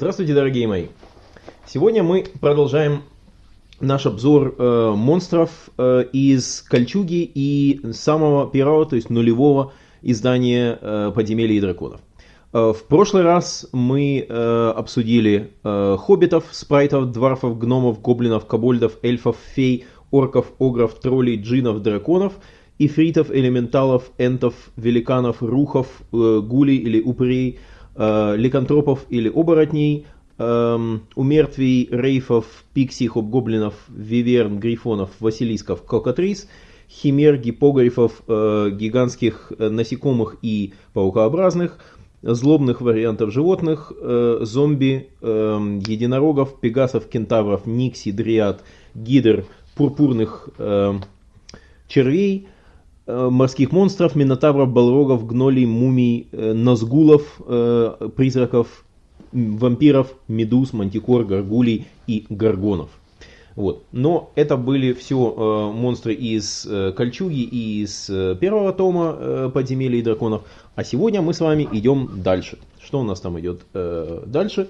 Здравствуйте, дорогие мои! Сегодня мы продолжаем наш обзор э, монстров э, из Кольчуги и самого первого, то есть нулевого издания э, Подземелья и драконов. Э, в прошлый раз мы э, обсудили э, хоббитов, спрайтов, дварфов, гномов, гоблинов, кобольдов, эльфов, фей, орков, огров, троллей, джинов, драконов, ифритов, элементалов, энтов, великанов, рухов, э, гулей или упырей, э, ликантропов или оборотней, эм, умертвий, рейфов, пикси, хобгоблинов, виверн, грифонов, василисков, кокатрис, химер, гипогрифов, э, гигантских э, насекомых и паукообразных, злобных вариантов животных, э, зомби, э, единорогов, пегасов, кентавров, никси, дриад, гидр, пурпурных э, червей, морских монстров, минотавров, балрогов, гнолей, мумий, э, назгулов, э, призраков, вампиров, медуз, мантикор, горгулей и горгонов. Вот. Но это были все э, монстры из э, Кольчуги и из э, первого тома э, Подземелья и драконов. А сегодня мы с вами идем дальше. Что у нас там идет э, дальше?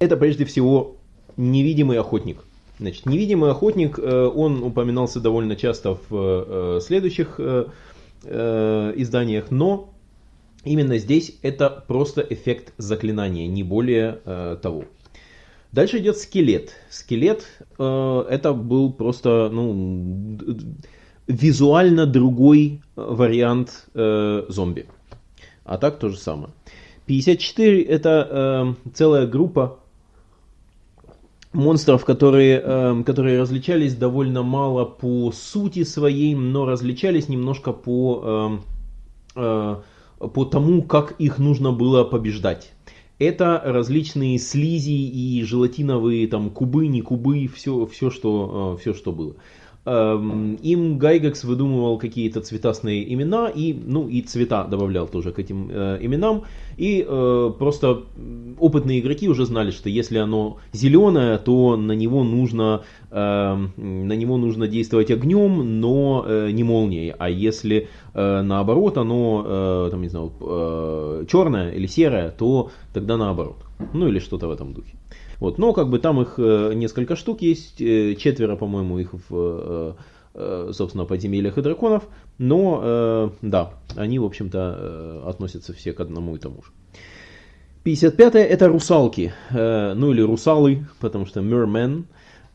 Это прежде всего невидимый охотник. Значит, невидимый охотник, э, он упоминался довольно часто в э, следующих э, э, изданиях, но Именно здесь это просто эффект заклинания, не более э, того. Дальше идет скелет. Скелет э, это был просто ну, визуально другой вариант э, зомби. А так то же самое. 54 это э, целая группа монстров, которые, э, которые различались довольно мало по сути своей, но различались немножко по... Э, э, по тому, как их нужно было побеждать. Это различные слизи и желатиновые там кубы, не кубы, все, все, что, э, все что было. Эм, им Гайгекс выдумывал какие-то цветастые имена и, ну, и цвета добавлял тоже к этим э, именам. И э, просто опытные игроки уже знали, что если оно зеленое, то на него нужно, э, на него нужно действовать огнем, но э, не молнией. А если э, наоборот оно, э, там, не знаю, э, черное или серое, то тогда наоборот. Ну или что-то в этом духе. Вот, но как бы там их э, несколько штук есть, э, четверо, по-моему, их в, э, собственно, подземельях и драконов, но, да, они, в общем-то, относятся все к одному и тому же. 55 это русалки, ну или русалы, потому что mermen,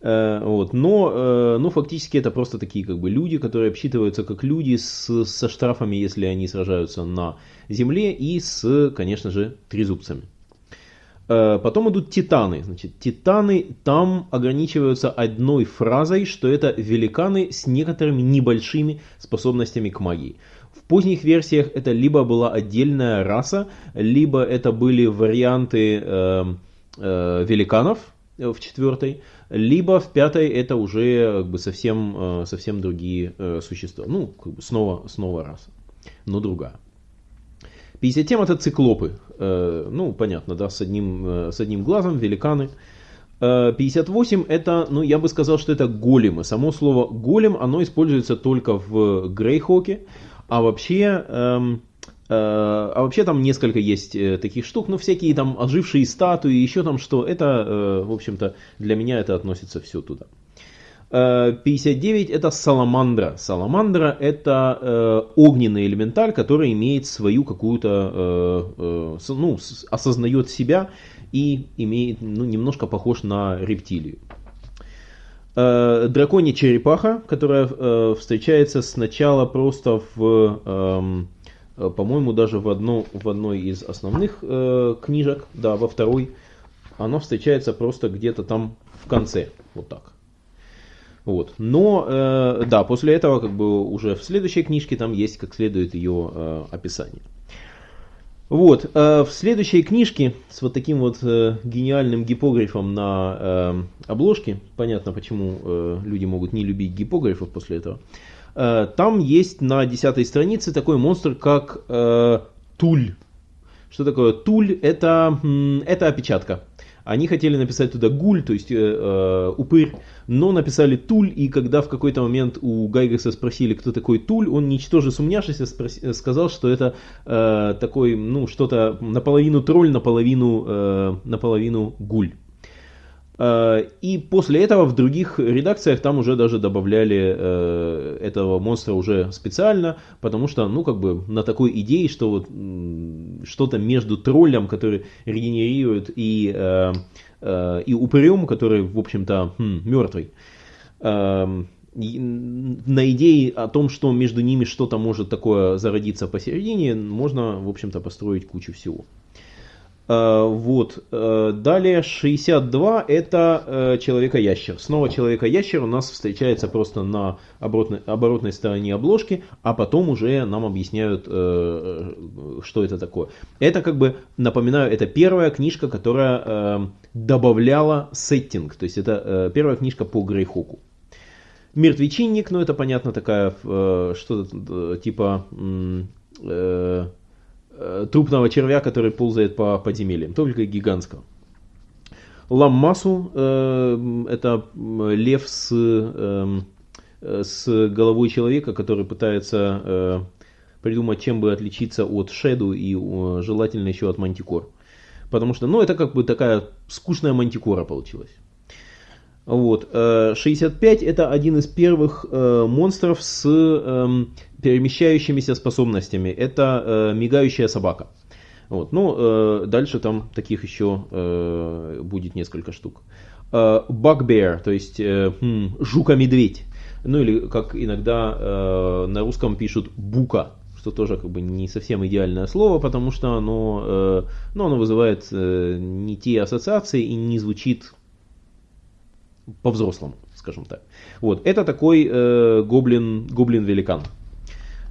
вот. Но, но фактически это просто такие как бы люди, которые обсчитываются как люди с, со штрафами, если они сражаются на земле, и с, конечно же, трезубцами. Э, потом идут титаны. Значит, титаны там ограничиваются одной фразой, что это великаны с некоторыми небольшими способностями к магии. В поздних версиях это либо была отдельная раса, либо это были варианты э, э, великанов в четвертой, либо в пятой это уже как бы, совсем, э, совсем другие э, существа. Ну, как бы снова, снова раса, но другая. 57 это циклопы. Э, ну, понятно, да, с одним, э, с одним глазом, великаны. 58 э, это, ну, я бы сказал, что это големы. Само слово голем, оно используется только в Грейхоке. А вообще, эм, а вообще там несколько есть таких штук, ну всякие там ожившие статуи, еще там что, это, в общем-то, для меня это относится все туда. 59 это саламандра. Саламандра это э, огненный элементаль, который имеет свою какую-то, э, э, ну, осознает себя и имеет, ну, немножко похож на рептилию. Э, драконья черепаха, которая э, встречается сначала просто в, эм, э, по-моему, даже в, одно, в одной из основных э, книжек, да, во второй, она встречается просто где-то там в конце, вот так. Вот. Но, э, да, после этого, как бы, уже в следующей книжке там есть как следует ее э, описание. Вот, э, в следующей книжке с вот таким вот э, гениальным гипографом на э, обложке, понятно, почему э, люди могут не любить гипографов после этого, Э, там есть на десятой странице такой монстр, как э, Туль. Что такое Туль? Это, это опечатка. Они хотели написать туда гуль, то есть э, э, упырь, но написали туль, и когда в какой-то момент у Гайгекса спросили, кто такой туль, он, ничтоже сумняшися, спроси, сказал, что это э, такой, ну, что-то наполовину тролль, наполовину, э, наполовину гуль. Э, и после этого в других редакциях там уже даже добавляли э, этого монстра уже специально, потому что, ну, как бы на такой идее, что вот что-то между троллем, который регенерирует, и, э, и упырем, который, в общем-то, хм, мертвый. Эм, на идее о том, что между ними что-то может такое зародиться посередине, можно, в общем-то, построить кучу всего. Э, вот. Э, далее 62 это э, Человека-ящер. Снова Человека-ящер у нас встречается просто на оборотной, оборотной стороне обложки, а потом уже нам объясняют, что это такое. Это как бы, напоминаю, это первая книжка, которая добавляла сеттинг. То есть это первая книжка по Грейхоку. Мертвечинник, ну это понятно, такая что-то типа Э, трупного червя, который ползает по подземельям, только гигантского. Ламмасу э, это лев с, э, с головой человека, который пытается э, придумать, чем бы отличиться от Шеду и э, желательно еще от Мантикор. Потому что, ну, это как бы такая скучная Мантикора получилась. Вот. 65 э, это один из первых э, монстров с э, перемещающимися способностями. Это э, мигающая собака. Вот. Ну, дальше там таких еще будет несколько штук. Bugbear, то есть хм, жука-медведь. Ну или как иногда на русском пишут бука, что тоже как бы не совсем идеальное слово, потому что оно, э, ну, оно вызывает не те ассоциации и не звучит по-взрослому, скажем так. Вот, это такой э, гоблин, гоблин-великан.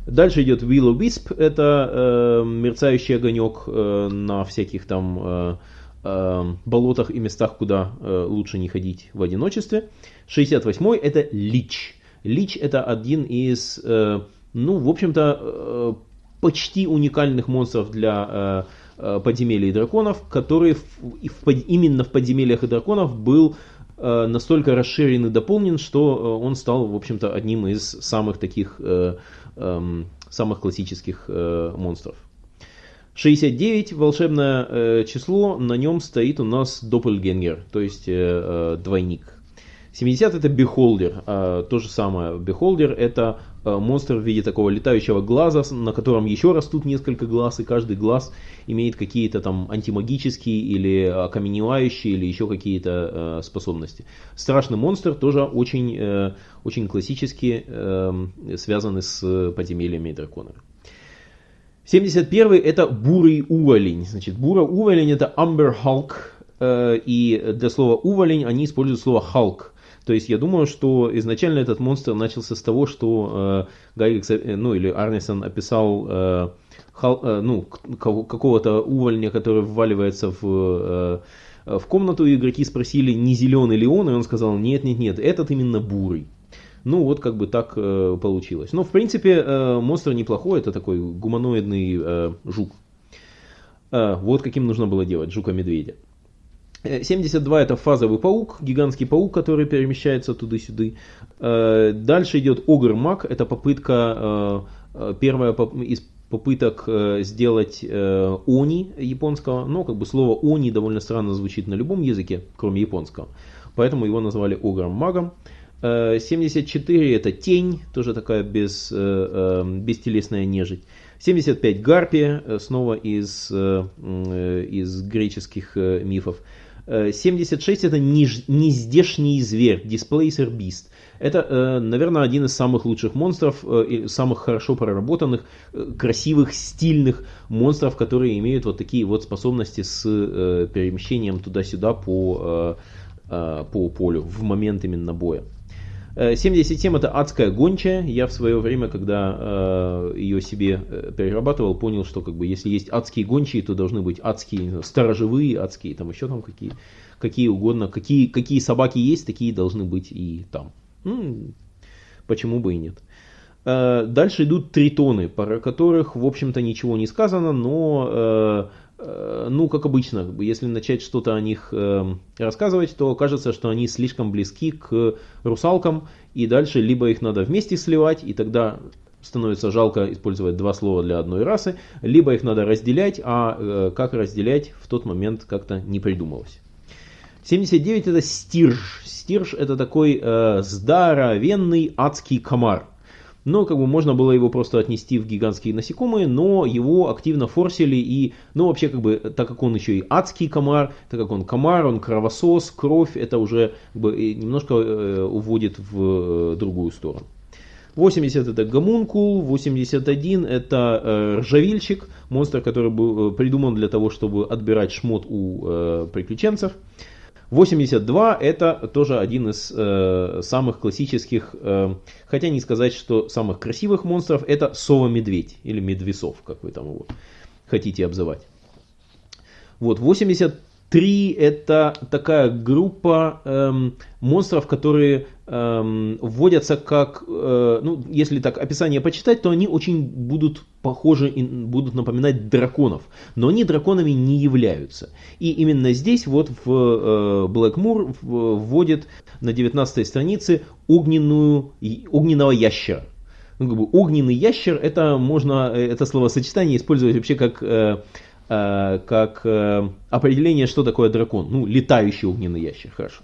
Дальше идет Willow Wisp, это э, мерцающий огонек э, на всяких там э, э, болотах и местах, куда э, лучше не ходить в одиночестве. 68-й это Лич. Лич это один из, э, ну, в общем-то, э, почти уникальных монстров для э, э подземелий и драконов, который в, в, именно в подземельях и драконов был настолько расширен и дополнен, что э, он стал, в общем-то, одним из самых таких, э, эм, самых классических монстров. 69 волшебное число, на нем стоит у нас Doppelganger, то есть двойник. 70 это Beholder, а, то же самое. Beholder это монстр в виде такого летающего глаза, на котором еще растут несколько глаз, и каждый глаз имеет какие-то там антимагические или окаменевающие или еще какие-то а, способности. Страшный монстр тоже очень, э, очень классически эм, связаны с подземельями и драконами. 71 это бурый уволень. Значит, бурый уволень это Amber Hulk, э, и для слова уволень они используют слово Hulk. То есть я думаю, что изначально этот монстр начался с того, что э, Гайгекс, э, ну или Арнисон описал э, хал, э, ну, какого-то увольня, который вваливается в, э, в комнату, и игроки спросили, не зеленый ли он, и он сказал, нет, нет, нет, этот именно бурый. Ну вот как бы так э, получилось. Но в принципе э, монстр неплохой, это такой гуманоидный э, жук. Э, вот каким нужно было делать, жука-медведя. 72 это фазовый паук, гигантский паук, который перемещается туда-сюда. Э, дальше идет Огр Маг, это попытка, э, э, первая из попыток сделать они японского, но как бы слово они довольно странно звучит на любом языке, кроме японского, поэтому его назвали Огром Магом. 74 это тень, тоже такая без, бестелесная нежить. 75 гарпия, снова из, из греческих мифов. 76 это нездешний зверь, Displacer Beast. Это, э, наверное, один из самых лучших монстров, э, самых хорошо проработанных, э, красивых, стильных монстров, которые имеют вот такие вот способности с перемещением туда-сюда по, по полю в момент именно боя. 77 это адская гончая. Я в свое время, когда э, ее себе э, перерабатывал, понял, что как бы если есть адские гончие, то должны быть адские, сторожевые адские, там еще там какие, какие угодно. Какие, какие собаки есть, такие должны быть и там. Ну, почему бы и нет. Э, дальше идут тритоны, про которых, в общем-то, ничего не сказано, но, э, э, ну, как обычно, если начать что-то о них рассказывать, то кажется, что они слишком близки к русалкам, и дальше либо их надо вместе сливать, и тогда становится жалко использовать два слова для одной расы, либо их надо разделять, а как разделять в тот момент как-то не придумалось. 79 это стирж. Стирж это такой э, здоровенный адский комар. Но как бы можно было его просто отнести в гигантские насекомые, но его активно форсили и, ну вообще как бы, так как он еще и адский комар, так как он комар, он кровосос, кровь, это уже как бы, немножко э, уводит в э, другую сторону. 80 это гомункул, 81 это э, ржавильщик, монстр, который был э, придуман для того, чтобы отбирать шмот у э, приключенцев. 82 это тоже один из э, самых классических, э, хотя не сказать, что самых красивых монстров, это сова-медведь или медвесов, как вы там его хотите обзывать. Вот, 80 Три это такая группа эм, монстров, которые эм, вводятся как, э, ну, если так описание почитать, то они очень будут похожи, и будут напоминать драконов, но они драконами не являются. И именно здесь вот в э, Blackmoor вводит на 19 странице огненную, огненного ящера. Ну, как бы огненный ящер, это можно, э, это словосочетание использовать вообще как Э, как э, определение, что такое дракон. Ну, летающий огненный ящер, хорошо.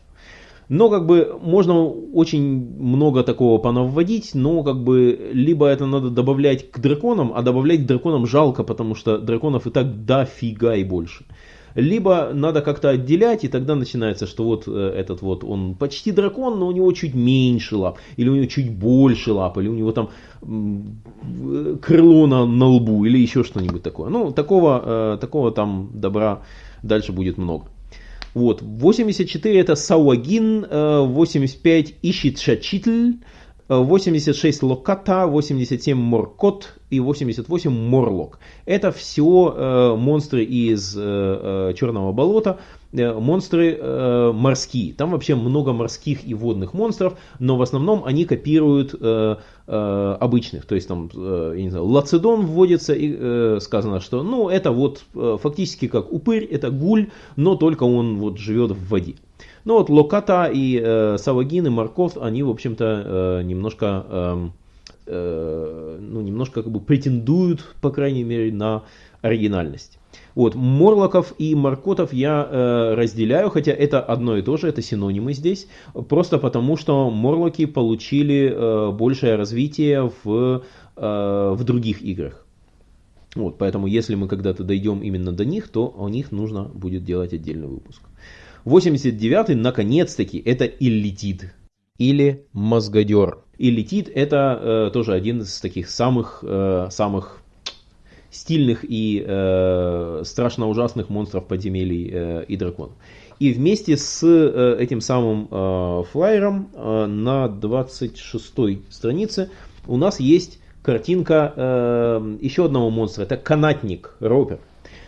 Но как бы можно очень много такого понавводить, но как бы либо это надо добавлять к драконам, а добавлять к драконам жалко, потому что драконов и так дофига и больше либо надо как-то отделять, и тогда начинается, что вот э, этот вот, он почти дракон, но у него чуть меньше лап, или у него чуть больше лап, или у него там крыло на, на лбу, или еще что-нибудь такое. Ну, такого, э, такого там добра дальше будет много. Вот, 84 это Сауагин, 85 э, Ищит Шачитль, 86 Локата, 87 Моркот и 88 Морлок. Это все э, монстры из э, э, Черного болота, э, монстры э, морские. Там вообще много морских и водных монстров, но в основном они копируют э, э, обычных. То есть там, э, я не знаю, Лацедон вводится и э, сказано, что ну это вот э, фактически как упырь, это гуль, но только он вот живет в воде. Ну вот Локата и э, Савагин и Марков, они, в общем-то, э, немножко, э, э, ну, немножко как бы претендуют, по крайней мере, на оригинальность. Вот, Морлоков и Маркотов я э, разделяю, хотя это одно и то же, это синонимы здесь, просто потому что Морлоки получили э, большее развитие в, э, в других играх. Вот, поэтому если мы когда-то дойдем именно до них, то о них нужно будет делать отдельный выпуск. 89-й, наконец-таки, это Иллитид. Или Мозгодер. Иллитид это э, тоже один из таких самых, э, самых стильных и э, страшно ужасных монстров подземелий э, и драконов. И вместе с э, этим самым э, флайером э, на 26 странице у нас есть картинка э, еще одного монстра. Это канатник Ропер.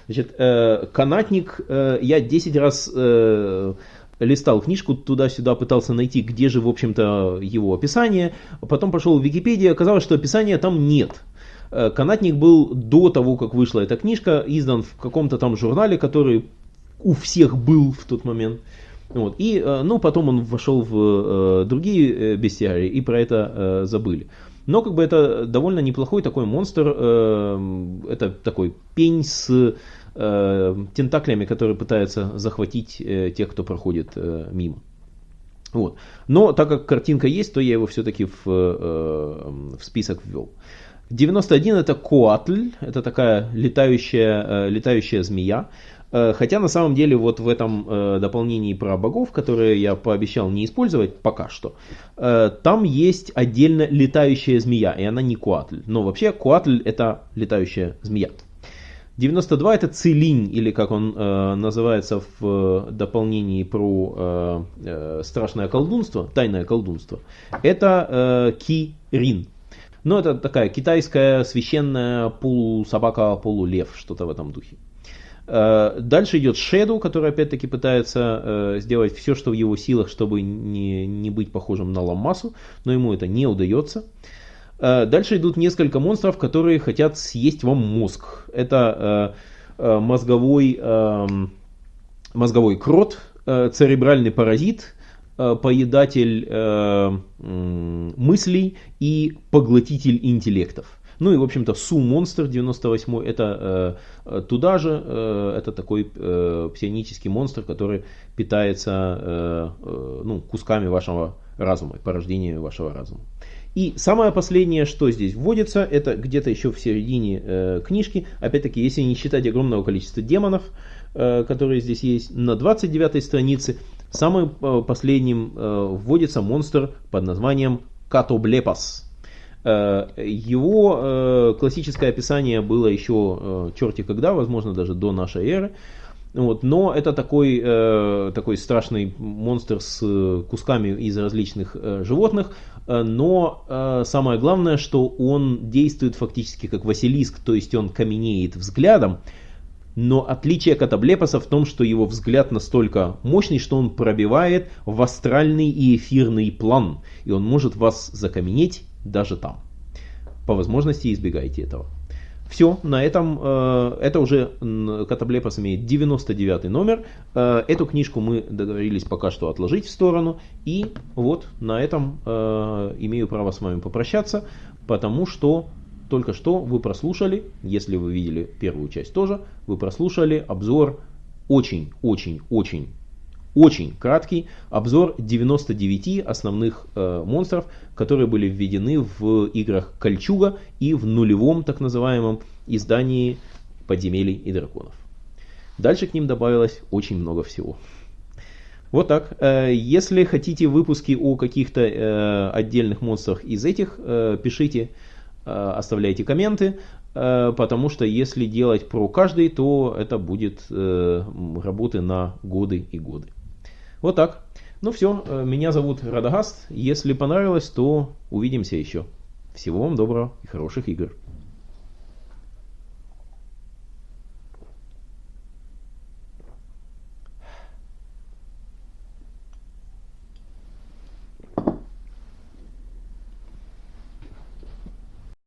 Значит, э, канатник, э, я 10 раз э, листал книжку туда-сюда, пытался найти, где же, в общем-то, его описание. Потом пошел в Википедию, оказалось, что описания там нет. Канатник был до того, как вышла эта книжка, издан в каком-то там журнале, который у всех был в тот момент. Вот. И, ну, потом он вошел в другие бестиарии и про это забыли. Но как бы это довольно неплохой такой монстр. Э, это такой пень с э, тентаклями, который пытается захватить э, тех, кто проходит мимо. Вот. Но так как картинка есть, то я его все-таки в, в список ввел. 91 это Коатль, это такая летающая, летающая змея. Э, хотя на самом деле вот в этом э, дополнении про богов, которое я пообещал не использовать пока что, э, там есть отдельно летающая змея, и она не Куатль. Но вообще Куатль это летающая змея. 92 это Целинь, или как он э, называется в э, дополнении про э, э, страшное колдунство, тайное колдунство. Это э, Кирин. Но это такая китайская священная полусобака, полулев, что-то в этом духе. Э, дальше идет Shadow, который опять-таки пытается э, сделать все, что в его силах, чтобы не, не быть похожим на Ламасу, но ему это не удается. Э, дальше идут несколько монстров, которые хотят съесть вам мозг. Это мозговой, эм, мозговой крот, церебральный паразит, поедатель мыслей и поглотитель интеллектов. Ну и, в общем-то, Су Монстр 98 это э, туда же, э, это такой э, псионический монстр, который питается э, э, ну, кусками вашего разума, порождения вашего разума. И самое последнее, что здесь вводится, это где-то еще в середине э, книжки, опять-таки, если не считать огромного количества демонов, э, которые здесь есть, на 29 странице, самым э, последним э, вводится монстр под названием Катоблепас. Э, его э, классическое описание было еще э, черти когда, возможно даже до нашей эры. Вот, но это такой, такой страшный монстр с кусками из различных животных. Но самое главное, что он действует фактически как Василиск, то есть он каменеет взглядом. Но отличие катаблепоса в том, что его взгляд настолько мощный, что он пробивает в астральный и эфирный план. И он может вас закаменеть даже там. По возможности избегайте этого. Все, на этом, э, это уже Катаблепос имеет 99 номер. Э, эту книжку мы договорились пока что отложить в сторону. И вот на этом э, имею право с вами попрощаться, потому что только что вы прослушали, если вы видели первую часть тоже, вы прослушали обзор очень-очень-очень очень краткий обзор 99 основных э, монстров, которые были введены в играх Кольчуга и в нулевом так называемом издании Подземелий и Драконов. Дальше к ним добавилось очень много всего. Вот так. Э, если хотите выпуски о каких-то э, отдельных монстрах из этих, э, пишите, оставляйте комменты, потому что если делать про каждый, то это будет работы на годы и годы. Вот так. Ну все, э, меня зовут Радагаст. Если понравилось, то увидимся еще. Всего вам доброго и хороших игр.